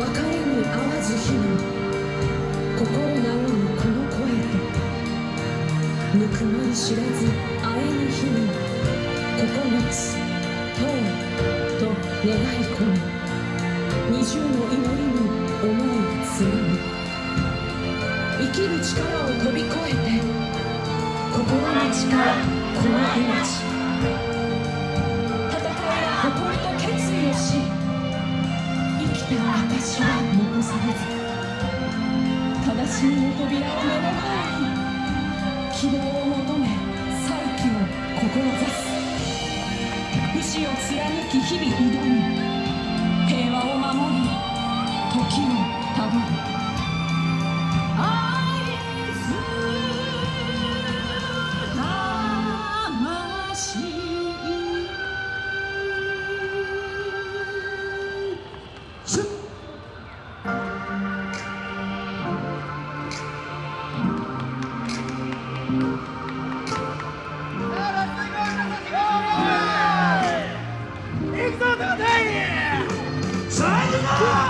別れに合わず日々心和むこの声とぬくもり知らず会えぬ日々9つとうと願い込む。二重の祈りに思いつむ。生きる力を飛び越えて心の力この命。正ず悲しみの扉を目の前に希望を求め再起を志す。武士を貫き日々挑む。Vai!